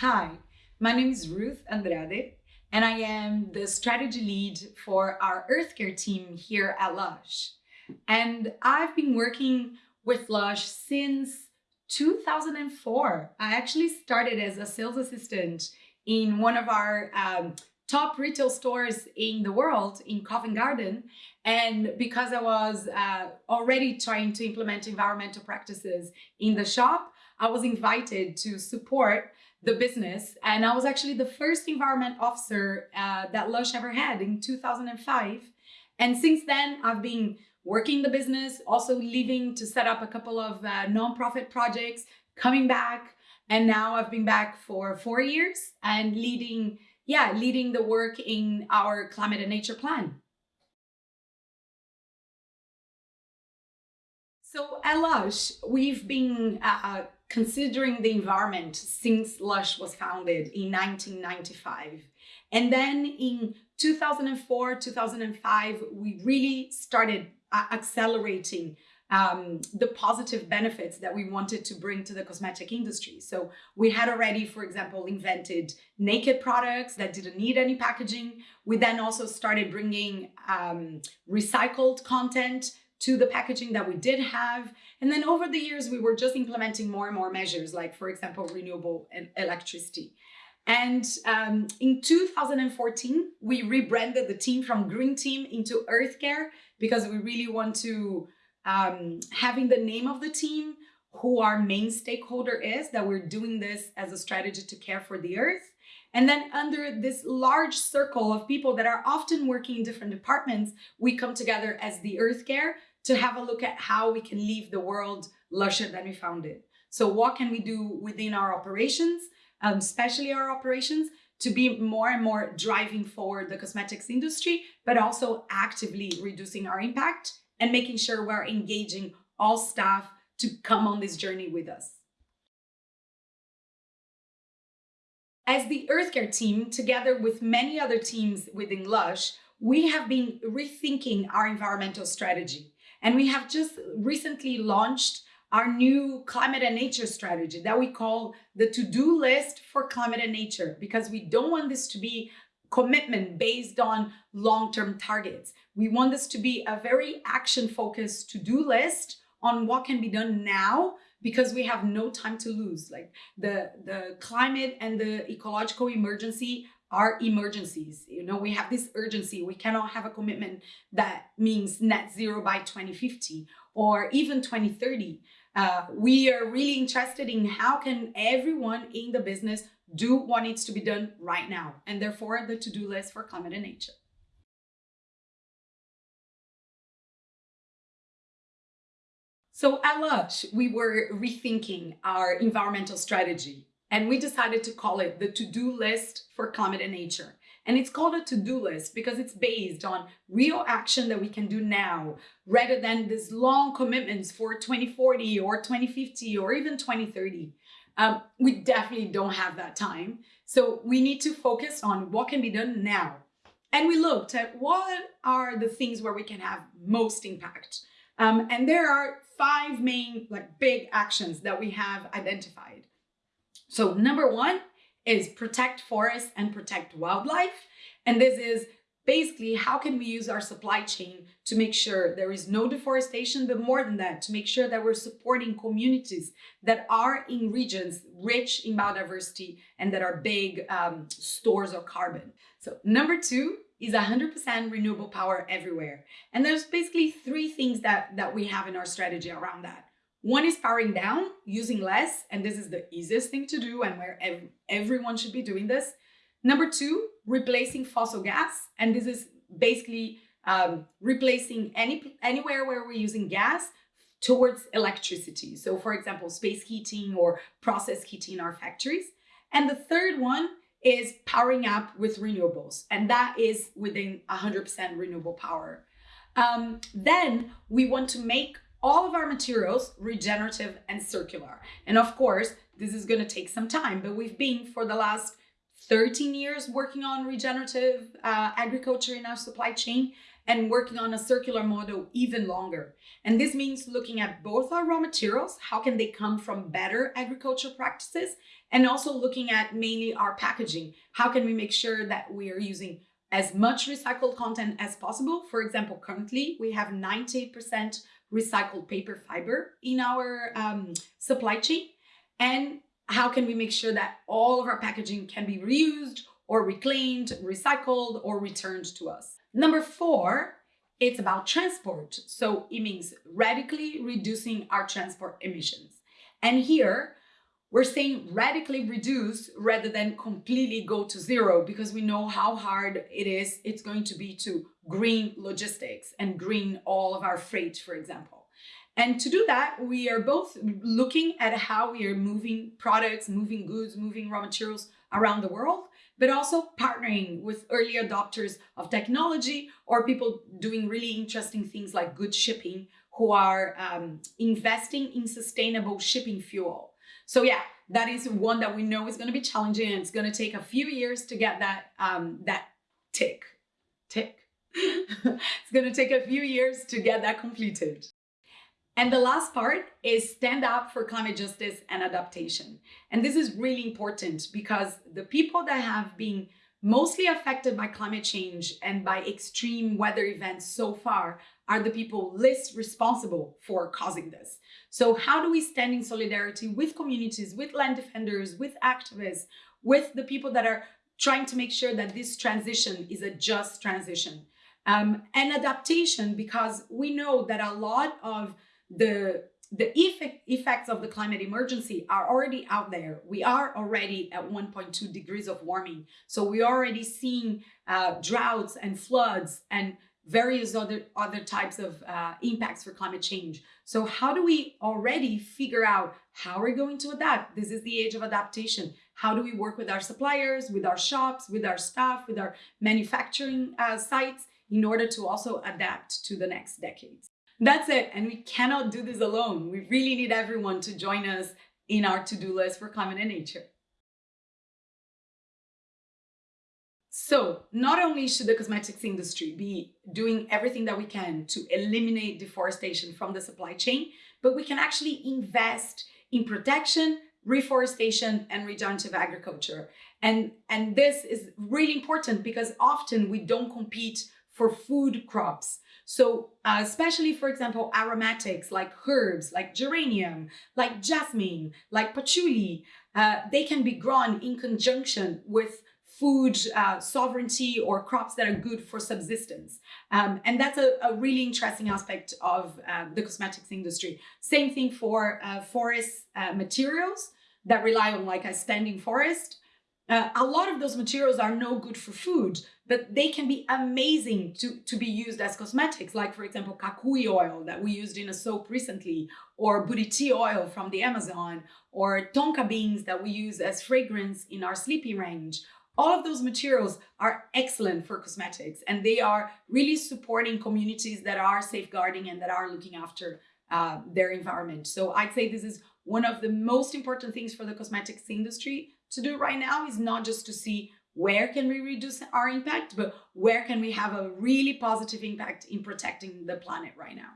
Hi, my name is Ruth Andrade, and I am the strategy lead for our Earth Care team here at Lush. And I've been working with Lush since 2004. I actually started as a sales assistant in one of our um, top retail stores in the world in Covent Garden. And because I was uh, already trying to implement environmental practices in the shop, I was invited to support the business. And I was actually the first environment officer uh, that Lush ever had in 2005. And since then, I've been working the business, also leaving to set up a couple of uh, nonprofit projects, coming back. And now I've been back for four years and leading, yeah, leading the work in our climate and nature plan. So at Lush, we've been uh, considering the environment since Lush was founded in 1995. And then in 2004, 2005, we really started uh, accelerating um, the positive benefits that we wanted to bring to the cosmetic industry. So we had already, for example, invented naked products that didn't need any packaging. We then also started bringing um, recycled content to the packaging that we did have. And then over the years, we were just implementing more and more measures, like, for example, renewable and electricity. And um, in 2014, we rebranded the team from Green Team into Earth Care because we really want to, um, having the name of the team, who our main stakeholder is, that we're doing this as a strategy to care for the earth. And then under this large circle of people that are often working in different departments, we come together as the Earth Care to have a look at how we can leave the world lusher than we found it. So what can we do within our operations, um, especially our operations, to be more and more driving forward the cosmetics industry, but also actively reducing our impact and making sure we're engaging all staff to come on this journey with us. As the Earth Care team, together with many other teams within Lush, we have been rethinking our environmental strategy. And we have just recently launched our new climate and nature strategy that we call the to-do list for climate and nature because we don't want this to be commitment based on long-term targets. We want this to be a very action-focused to-do list on what can be done now because we have no time to lose. Like the, the climate and the ecological emergency are emergencies. You know, we have this urgency. We cannot have a commitment that means net zero by 2050 or even 2030. Uh, we are really interested in how can everyone in the business do what needs to be done right now and therefore the to-do list for climate and nature. So at Lush, we were rethinking our environmental strategy and we decided to call it the to-do list for climate and nature. And it's called a to-do list because it's based on real action that we can do now rather than these long commitments for 2040 or 2050 or even 2030. Um, we definitely don't have that time. So we need to focus on what can be done now. And we looked at what are the things where we can have most impact. Um, and there are five main like big actions that we have identified. So number one is protect forests and protect wildlife. And this is basically how can we use our supply chain to make sure there is no deforestation, but more than that, to make sure that we're supporting communities that are in regions rich in biodiversity and that are big um, stores of carbon. So number two is 100% renewable power everywhere. And there's basically three things that, that we have in our strategy around that. One is powering down, using less, and this is the easiest thing to do and where ev everyone should be doing this. Number two, replacing fossil gas, and this is basically um, replacing any anywhere where we're using gas towards electricity. So for example, space heating or process heating in our factories. And the third one is powering up with renewables, and that is within 100% renewable power. Um, then we want to make all of our materials regenerative and circular. And of course, this is going to take some time, but we've been for the last 13 years working on regenerative uh, agriculture in our supply chain. and working on a circular model even longer. And this means looking at both our raw materials, how can they come from better agricultural practices, and also looking at mainly our packaging. How can we make sure that we are using as much recycled content as possible? For example, currently we have 90% recycled paper fiber in our um, supply chain. And how can we make sure that all of our packaging can be reused or reclaimed, recycled, or returned to us? Number four, it's about transport. So it means radically reducing our transport emissions. And here, we're saying radically reduce rather than completely go to zero because we know how hard it is it's going to be to green logistics and green all of our freight, for example. And to do that, we are both looking at how we are moving products, moving goods, moving raw materials around the world, but also partnering with early adopters of technology or people doing really interesting things like good shipping who are um, investing in sustainable shipping fuel. So yeah, that is one that we know is going to be challenging and it's going to take a few years to get that um, that tick, tick. It's going to take a few years to get that completed. And the last part is stand up for climate justice and adaptation. And this is really important because the people that have been mostly affected by climate change and by extreme weather events so far are the people least responsible for causing this. So how do we stand in solidarity with communities, with land defenders, with activists, with the people that are trying to make sure that this transition is a just transition? Um, and adaptation, because we know that a lot of the the effect, effects of the climate emergency are already out there. We are already at 1.2 degrees of warming. So we are already seeing uh, droughts and floods and various other, other types of uh, impacts for climate change. So how do we already figure out how we're going to adapt? This is the age of adaptation. How do we work with our suppliers, with our shops, with our staff, with our manufacturing uh, sites in order to also adapt to the next decades? That's it. And we cannot do this alone. We really need everyone to join us in our to-do list for climate and nature. So not only should the cosmetics industry be doing everything that we can to eliminate deforestation from the supply chain, but we can actually invest in protection, reforestation, and regenerative agriculture. And, and this is really important because often we don't compete for food crops. So uh, especially, for example, aromatics like herbs, like geranium, like jasmine, like patchouli, uh, they can be grown in conjunction with food uh, sovereignty or crops that are good for subsistence. Um, and that's a, a, really interesting aspect of uh, the cosmetics industry. Same thing for uh, forest uh, materials that rely on like a standing forest. Uh, a lot of those materials are no good for food, but they can be amazing to, to be used as cosmetics, like for example, kukui oil that we used in a soap recently, or buriti oil from the Amazon, or tonka beans that we use as fragrance in our sleepy range. All of those materials are excellent for cosmetics and they are really supporting communities that are safeguarding and that are looking after uh, their environment. So I'd say this is one of the most important things for the cosmetics industry to do right now is not just to see where can we reduce our impact, but where can we have a really positive impact in protecting the planet right now.